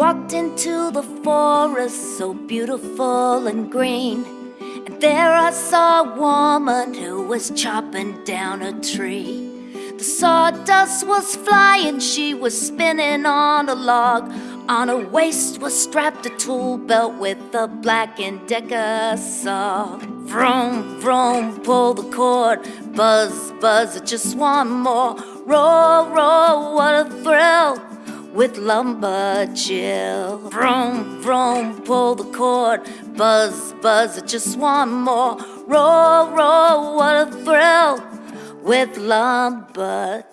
walked into the forest so beautiful and green. And there I saw a woman who was chopping down a tree. The sawdust was flying, she was spinning on a log. On her waist was strapped a tool belt with a black and decker saw. Vroom, vroom, pull the cord. Buzz, buzz, just one more. Roll, roll, what a with Lumberjill. Vroom, vroom, pull the cord. Buzz, buzz, just one more. Roll, roll, what a thrill with Lumberjill.